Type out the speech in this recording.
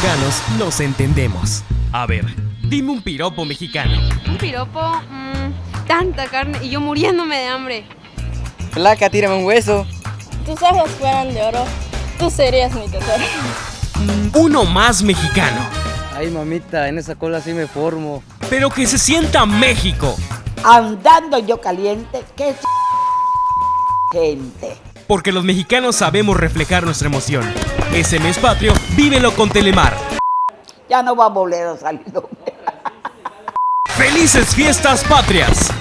mexicanos nos entendemos. A ver, dime un piropo mexicano. Un piropo, mmm, tanta carne y yo muriéndome de hambre. Flaca, tírame un hueso. Tus ojos fueran de oro, tú serías mi tesoro. Uno más mexicano. Ay, mamita, en esa cola sí me formo. Pero que se sienta México. Andando yo caliente, qué gente. Porque los mexicanos sabemos reflejar nuestra emoción. Ese mes patrio, vívelo con Telemar. Ya no va a volver a salir. ¡Felices fiestas patrias!